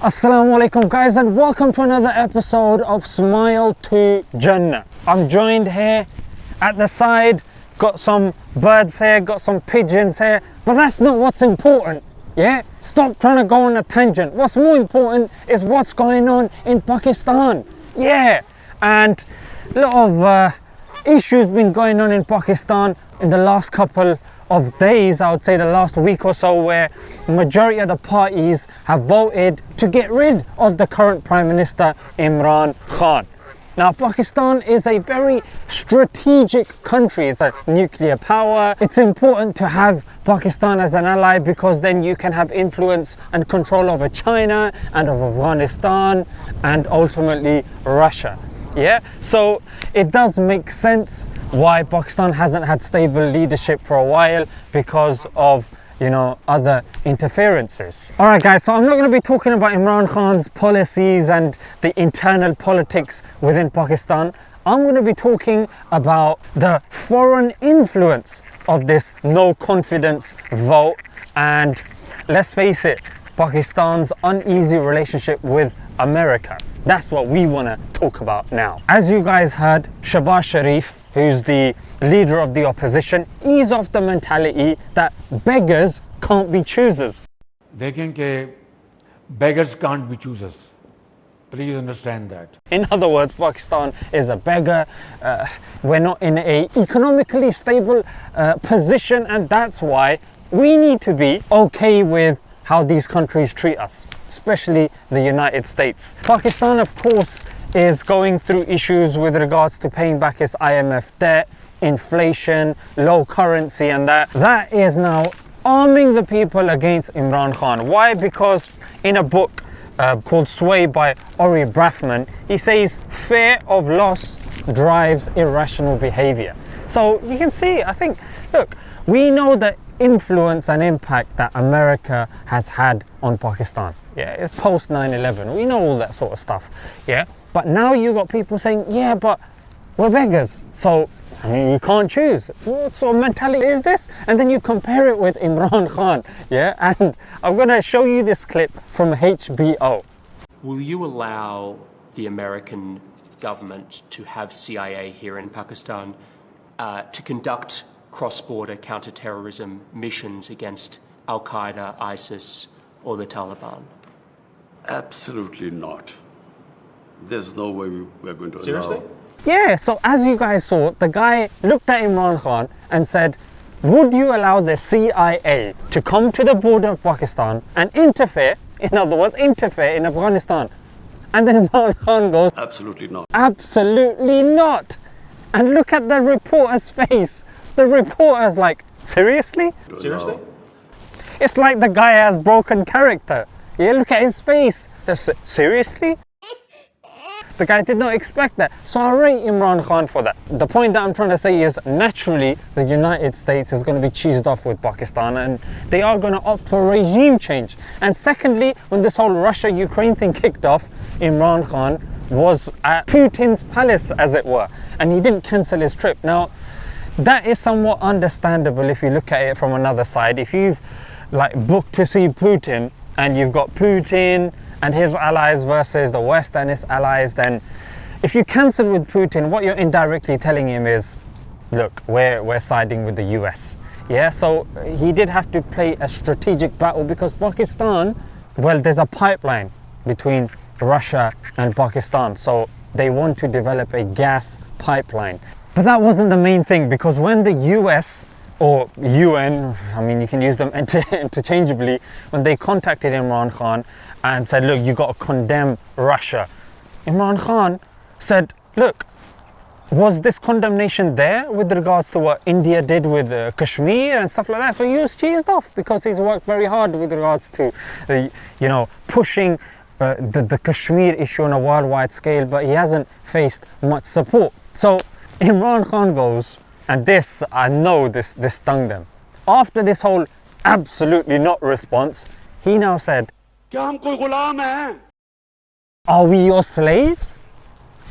Assalamu alaikum guys and welcome to another episode of Smile to Jannah. I'm joined here at the side, got some birds here, got some pigeons here, but that's not what's important. Yeah, stop trying to go on a tangent. What's more important is what's going on in Pakistan. Yeah, and a lot of uh, issues been going on in Pakistan in the last couple of days, I would say the last week or so, where majority of the parties have voted to get rid of the current Prime Minister Imran Khan. Now, Pakistan is a very strategic country. It's a nuclear power. It's important to have Pakistan as an ally because then you can have influence and control over China and of Afghanistan and ultimately Russia yeah so it does make sense why pakistan hasn't had stable leadership for a while because of you know other interferences. All right guys so i'm not going to be talking about imran khan's policies and the internal politics within pakistan. I'm going to be talking about the foreign influence of this no confidence vote. And let's face it pakistan's uneasy relationship with america that's what we want to talk about now. As you guys heard, Shehbaz Sharif, who's the leader of the opposition, is of the mentality that beggars can't be choosers. देखें beggars can't be choosers. Please understand that. In other words, Pakistan is a beggar. Uh, we're not in a economically stable uh, position and that's why we need to be okay with how these countries treat us especially the United States. Pakistan, of course, is going through issues with regards to paying back its IMF debt, inflation, low currency and that. That is now arming the people against Imran Khan. Why? Because in a book uh, called Sway by Ori Brafman, he says fear of loss drives irrational behavior. So you can see, I think, look, we know the influence and impact that America has had on Pakistan yeah it's post 9-11 we know all that sort of stuff yeah but now you've got people saying yeah but we're beggars so I mean, you can't choose. What sort of mentality is this? And then you compare it with Imran Khan, yeah? And I'm going to show you this clip from HBO. Will you allow the American government to have CIA here in Pakistan uh, to conduct cross-border counter-terrorism missions against Al-Qaeda, ISIS, or the Taliban? Absolutely not. There's no way we're going to Seriously? allow. Yeah, so as you guys saw, the guy looked at Imran Khan and said, would you allow the CIA to come to the border of Pakistan and interfere, in other words, interfere in Afghanistan? And then Imran Khan goes, Absolutely not. Absolutely not. And look at the reporter's face. The reporter's like, seriously? Seriously? It's like the guy has broken character. Yeah, look at his face. seriously? The guy did not expect that. So I rate Imran Khan for that. The point that I'm trying to say is naturally the United States is going to be cheesed off with Pakistan and they are going to opt for regime change. And secondly, when this whole Russia-Ukraine thing kicked off, Imran Khan was at Putin's palace as it were and he didn't cancel his trip. Now that is somewhat understandable if you look at it from another side. If you've like booked to see Putin and you've got Putin and his allies versus the West and its allies, then if you cancel with Putin, what you're indirectly telling him is, look, we're, we're siding with the US. Yeah, so he did have to play a strategic battle because Pakistan, well, there's a pipeline between Russia and Pakistan. So they want to develop a gas pipeline. But that wasn't the main thing because when the US or UN, I mean, you can use them interchangeably, when they contacted Imran Khan and said, look, you got to condemn Russia. Imran Khan said, look, was this condemnation there with regards to what India did with uh, Kashmir and stuff like that? So he was cheesed off because he's worked very hard with regards to, uh, you know, pushing uh, the, the Kashmir issue on a worldwide scale, but he hasn't faced much support. So Imran Khan goes, and this, I know this, this stung them. After this whole absolutely not response, he now said, Are we your slaves?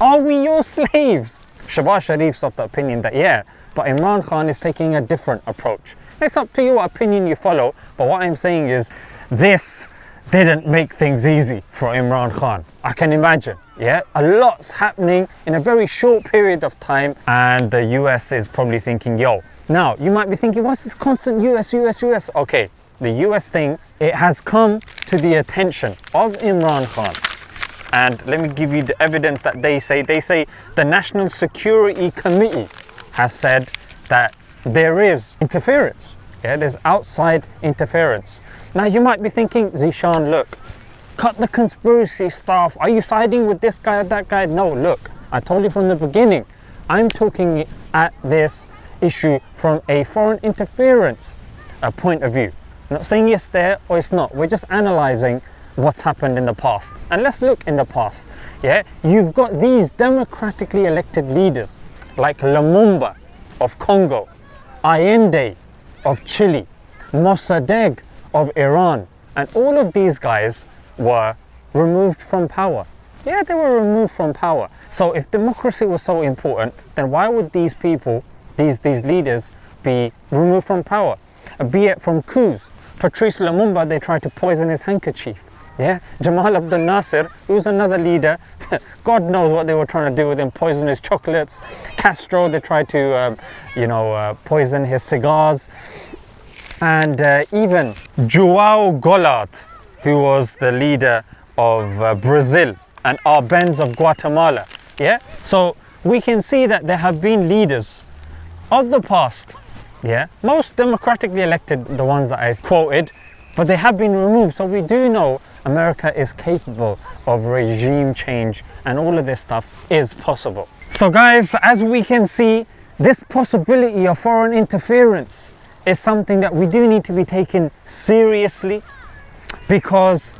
Are we your slaves? Shehbaz Sharif's of the opinion that yeah, but Imran Khan is taking a different approach. It's up to you what opinion you follow, but what I'm saying is this didn't make things easy for Imran Khan. I can imagine. Yeah, a lot's happening in a very short period of time, and the US is probably thinking, yo. Now, you might be thinking, what's this constant US, US, US? Okay, the US thing, it has come to the attention of Imran Khan. And let me give you the evidence that they say. They say the National Security Committee has said that there is interference. Yeah, there's outside interference. Now you might be thinking, Zishan, look, cut the conspiracy stuff. Are you siding with this guy or that guy? No, look, I told you from the beginning. I'm talking at this issue from a foreign interference uh, point of view. I'm not saying yes there or it's not. We're just analyzing what's happened in the past. And let's look in the past. Yeah, you've got these democratically elected leaders like Lumumba of Congo, Allende of Chile, Mossadegh of Iran, and all of these guys were removed from power. Yeah, they were removed from power. So if democracy was so important, then why would these people, these, these leaders, be removed from power? Be it from coups. Patrice Lumumba, they tried to poison his handkerchief. Yeah, Jamal Abdel Nasser, who was another leader, God knows what they were trying to do with him, poison his chocolates. Castro, they tried to, um, you know, uh, poison his cigars. And uh, even Joao Goulart, who was the leader of uh, Brazil and Arbenz of Guatemala. Yeah, so we can see that there have been leaders of the past, yeah, most democratically elected, the ones that I quoted, but they have been removed. So we do know America is capable of regime change and all of this stuff is possible. So guys, as we can see, this possibility of foreign interference is something that we do need to be taken seriously because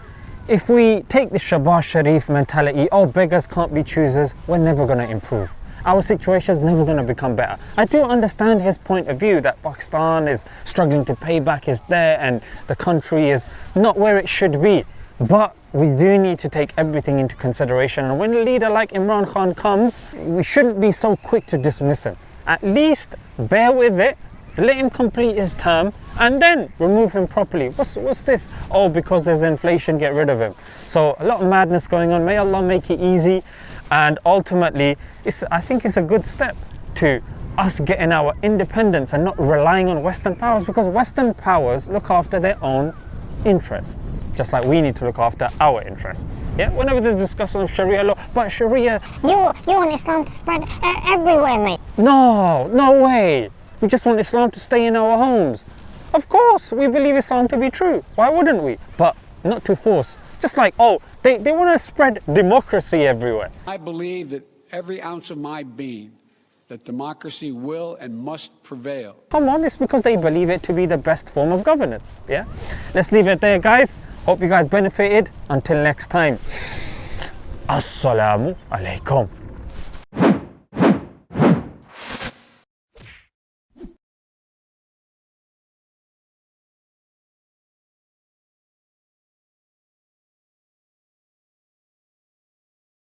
if we take the Shehbaz Sharif mentality, oh beggars can't be choosers, we're never going to improve. Our situation is never going to become better. I do understand his point of view that Pakistan is struggling to pay back his debt and the country is not where it should be. But we do need to take everything into consideration. And when a leader like Imran Khan comes, we shouldn't be so quick to dismiss him. At least bear with it, let him complete his term, and then remove him properly. What's, what's this? Oh, because there's inflation, get rid of him. So a lot of madness going on. May Allah make it easy. And ultimately, it's, I think it's a good step to us getting our independence and not relying on Western powers because Western powers look after their own interests, just like we need to look after our interests. Yeah, whenever there's discussion of Sharia law, but Sharia. You, you want Islam to spread everywhere, mate. No, no way. We just want Islam to stay in our homes. Of course, we believe Islam to be true. Why wouldn't we? But not to force. Just like, oh, they, they want to spread democracy everywhere. I believe that every ounce of my being that democracy will and must prevail. Come on, it's because they believe it to be the best form of governance. Yeah? Let's leave it there, guys. Hope you guys benefited. Until next time. Assalamu alaikum.